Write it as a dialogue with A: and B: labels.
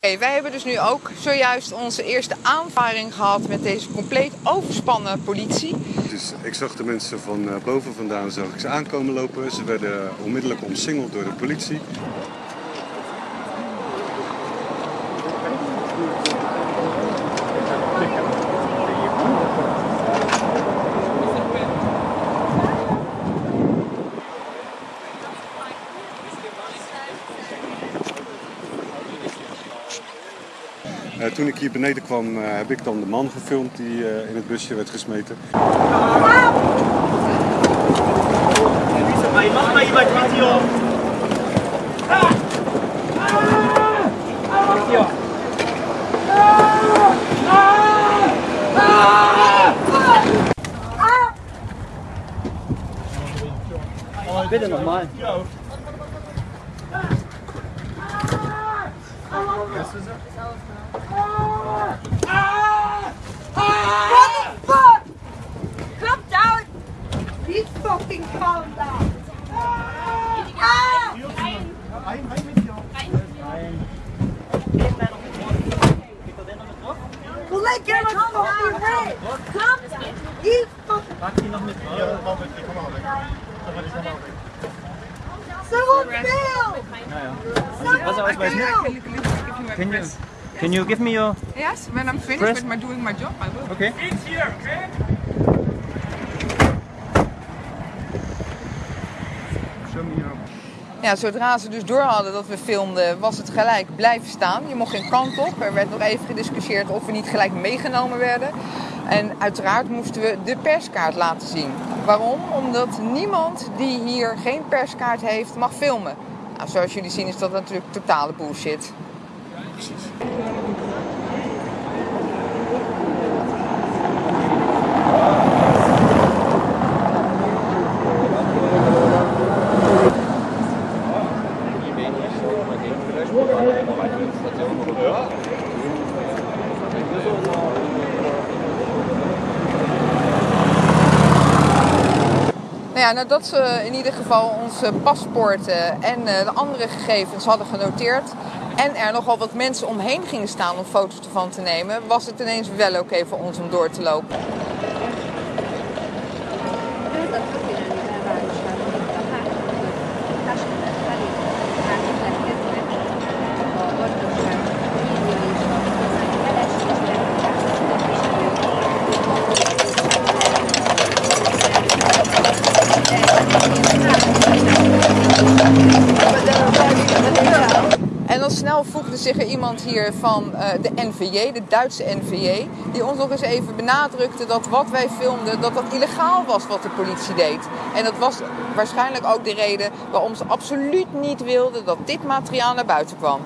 A: Wij hebben dus nu ook zojuist onze eerste aanvaring gehad met deze compleet overspannen politie.
B: Dus ik zag de mensen van eh, boven vandaan zag ik ze aankomen lopen. Ze werden onmiddellijk omsingeld door de politie. Toen ik hier beneden kwam, uh, heb ik dan de man gefilmd die uh, in het busje werd gesmeten.
C: Please fucking calm down. Ah! Well, let get us fucking red. Calm down. You fucking. Someone fail.
D: Was er ausweisen? Can you, can you give me your...
A: Yes, when I'm finished
D: Press-
A: with my doing my job, I will.
D: Okay. Show me
A: Ja, zodra ze dus door hadden dat we filmden, was het gelijk blijven staan. Je mocht geen kant op. Er werd nog even gediscussieerd of we niet gelijk meegenomen werden. En uiteraard moesten we de perskaart laten zien. Waarom? Omdat niemand die hier geen perskaart heeft mag filmen. Nou, zoals jullie zien is dat natuurlijk totale bullshit. Nou ja, nadat ze in ieder geval onze paspoorten en eh, de andere gegevens hadden genoteerd en er nogal wat mensen omheen gingen staan om foto's ervan te nemen, was het ineens wel oké voor ons om door te lopen. Snel voegde zich er iemand hier van eh, de NVJ, de Duitse NVJ, die ons nog eens even benadrukte dat wat wij filmden, dat dat illegaal was wat de politie deed. En dat was waarschijnlijk ook de reden waarom ze absoluut niet wilden dat dit materiaal naar buiten kwam.